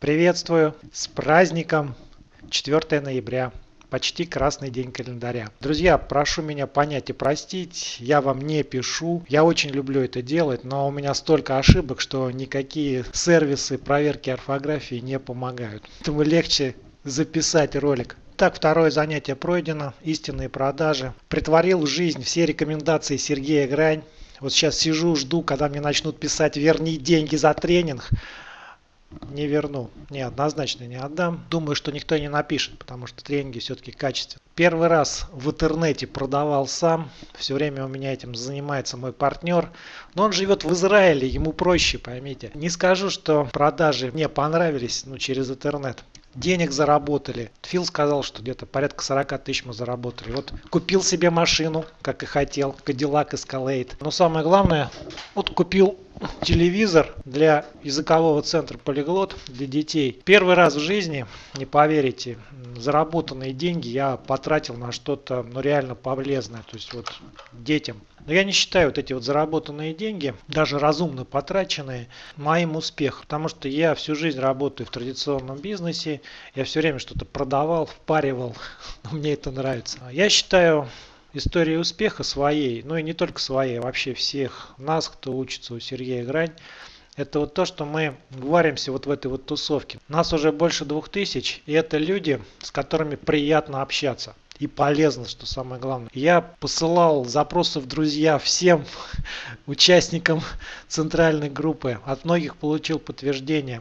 Приветствую с праздником 4 ноября. Почти красный день календаря. Друзья, прошу меня понять и простить, я вам не пишу. Я очень люблю это делать, но у меня столько ошибок, что никакие сервисы проверки орфографии не помогают. Поэтому легче записать ролик. Так, второе занятие пройдено. Истинные продажи. Притворил в жизнь все рекомендации Сергея Грань. Вот сейчас сижу, жду, когда мне начнут писать «верни деньги за тренинг». Не верну. Не, однозначно не отдам. Думаю, что никто не напишет, потому что тренинги все-таки качественные. Первый раз в интернете продавал сам. Все время у меня этим занимается мой партнер. Но он живет в Израиле, ему проще, поймите. Не скажу, что продажи мне понравились ну, через интернет денег заработали. Фил сказал, что где-то порядка 40 тысяч мы заработали. Вот купил себе машину, как и хотел, Cadillac Escalade. Но самое главное, вот купил телевизор для языкового центра Полиглот для детей. Первый раз в жизни, не поверите, заработанные деньги я потратил на что-то ну, реально полезное, то есть вот детям. Но я не считаю вот эти вот заработанные деньги, даже разумно потраченные, моим успехом. Потому что я всю жизнь работаю в традиционном бизнесе, я все время что-то продавал, впаривал, но мне это нравится. Я считаю история успеха своей, ну и не только своей, а вообще всех нас, кто учится у Сергея Грань, это вот то, что мы варимся вот в этой вот тусовке. Нас уже больше двух тысяч, и это люди, с которыми приятно общаться и полезно, что самое главное. Я посылал запросы в друзья всем участникам центральной группы. От многих получил подтверждение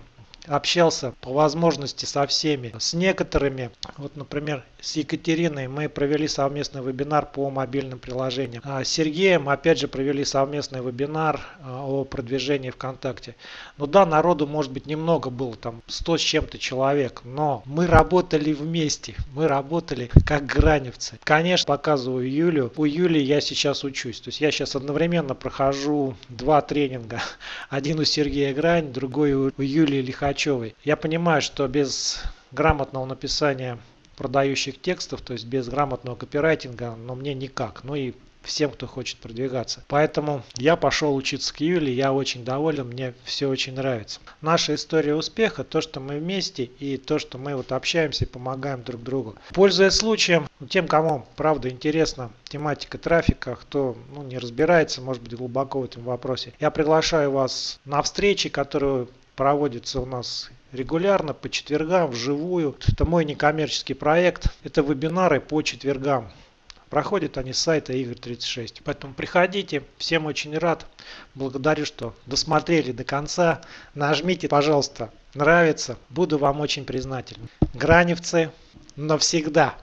общался по возможности со всеми. С некоторыми, вот, например, с Екатериной мы провели совместный вебинар по мобильным приложениям. А с Сергеем, опять же, провели совместный вебинар а, о продвижении ВКонтакте. Ну да, народу, может быть, немного было, там 100 с чем-то человек, но мы работали вместе, мы работали как граневцы. Конечно, показываю Юлю. У Юли я сейчас учусь. То есть я сейчас одновременно прохожу два тренинга. Один у Сергея Грань, другой у Юлии Лихачевой Лихачевой. Я понимаю, что без грамотного написания продающих текстов, то есть без грамотного копирайтинга, но мне никак. Ну и всем, кто хочет продвигаться. Поэтому я пошел учиться к Юле, я очень доволен, мне все очень нравится. Наша история успеха, то, что мы вместе и то, что мы вот общаемся и помогаем друг другу. Пользуясь случаем, тем, кому правда интересна тематика трафика, кто ну, не разбирается, может быть, глубоко в этом вопросе, я приглашаю вас на встречи, которые проводится у нас регулярно по четвергам вживую. Это мой некоммерческий проект. Это вебинары по четвергам. Проходят они с сайта Игорь36. Поэтому приходите. Всем очень рад. Благодарю, что досмотрели до конца. Нажмите, пожалуйста, нравится. Буду вам очень признателен. Граневцы навсегда.